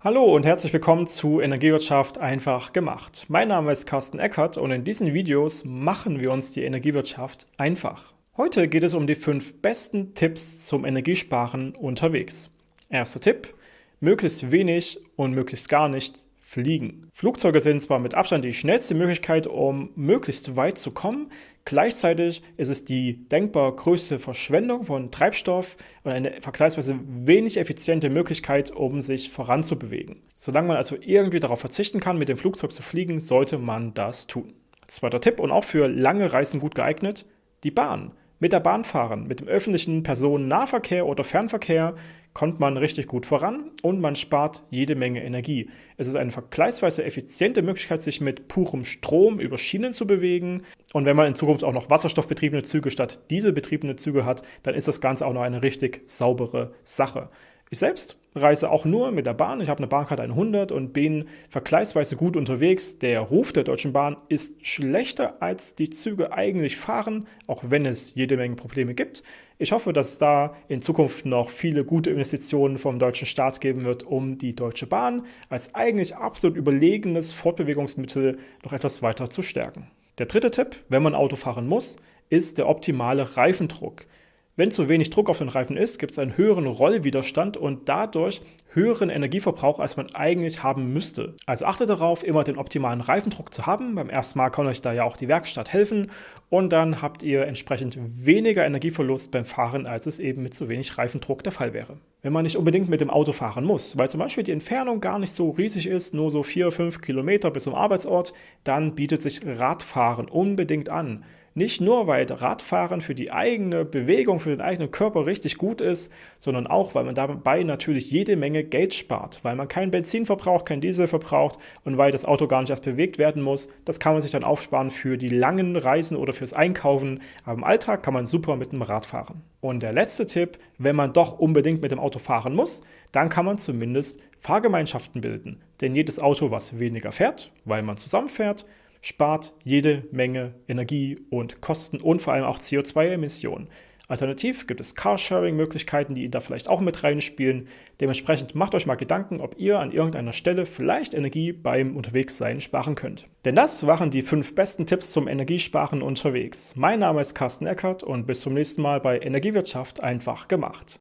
Hallo und herzlich willkommen zu Energiewirtschaft einfach gemacht. Mein Name ist Carsten Eckert und in diesen Videos machen wir uns die Energiewirtschaft einfach. Heute geht es um die fünf besten Tipps zum Energiesparen unterwegs. Erster Tipp, möglichst wenig und möglichst gar nicht Fliegen. Flugzeuge sind zwar mit Abstand die schnellste Möglichkeit, um möglichst weit zu kommen, gleichzeitig ist es die denkbar größte Verschwendung von Treibstoff und eine vergleichsweise wenig effiziente Möglichkeit, um sich voranzubewegen. Solange man also irgendwie darauf verzichten kann, mit dem Flugzeug zu fliegen, sollte man das tun. Zweiter Tipp und auch für lange Reisen gut geeignet, die Bahn. Mit der Bahn fahren, mit dem öffentlichen Personennahverkehr oder Fernverkehr kommt man richtig gut voran und man spart jede Menge Energie. Es ist eine vergleichsweise effiziente Möglichkeit, sich mit purem Strom über Schienen zu bewegen. Und wenn man in Zukunft auch noch wasserstoffbetriebene Züge statt dieselbetriebene Züge hat, dann ist das Ganze auch noch eine richtig saubere Sache. Ich selbst reise auch nur mit der Bahn. Ich habe eine Bahnkarte 100 und bin vergleichsweise gut unterwegs. Der Ruf der Deutschen Bahn ist schlechter, als die Züge eigentlich fahren, auch wenn es jede Menge Probleme gibt. Ich hoffe, dass es da in Zukunft noch viele gute Investitionen vom deutschen Staat geben wird, um die Deutsche Bahn als eigentlich absolut überlegenes Fortbewegungsmittel noch etwas weiter zu stärken. Der dritte Tipp, wenn man Auto fahren muss, ist der optimale Reifendruck. Wenn zu wenig Druck auf den Reifen ist, gibt es einen höheren Rollwiderstand und dadurch höheren Energieverbrauch, als man eigentlich haben müsste. Also achtet darauf, immer den optimalen Reifendruck zu haben. Beim ersten Mal kann euch da ja auch die Werkstatt helfen und dann habt ihr entsprechend weniger Energieverlust beim Fahren, als es eben mit zu wenig Reifendruck der Fall wäre. Wenn man nicht unbedingt mit dem Auto fahren muss, weil zum Beispiel die Entfernung gar nicht so riesig ist, nur so 4-5 Kilometer bis zum Arbeitsort, dann bietet sich Radfahren unbedingt an. Nicht nur, weil Radfahren für die eigene Bewegung, für den eigenen Körper richtig gut ist, sondern auch, weil man dabei natürlich jede Menge Geld spart, weil man kein Benzin verbraucht, kein Diesel verbraucht und weil das Auto gar nicht erst bewegt werden muss. Das kann man sich dann aufsparen für die langen Reisen oder fürs Einkaufen. Aber im Alltag kann man super mit dem Rad fahren. Und der letzte Tipp, wenn man doch unbedingt mit dem Auto fahren muss, dann kann man zumindest Fahrgemeinschaften bilden. Denn jedes Auto, was weniger fährt, weil man zusammenfährt, spart jede Menge Energie und Kosten und vor allem auch CO2-Emissionen. Alternativ gibt es Carsharing-Möglichkeiten, die da vielleicht auch mit reinspielen. Dementsprechend macht euch mal Gedanken, ob ihr an irgendeiner Stelle vielleicht Energie beim Unterwegssein sparen könnt. Denn das waren die fünf besten Tipps zum Energiesparen unterwegs. Mein Name ist Carsten Eckert und bis zum nächsten Mal bei Energiewirtschaft einfach gemacht.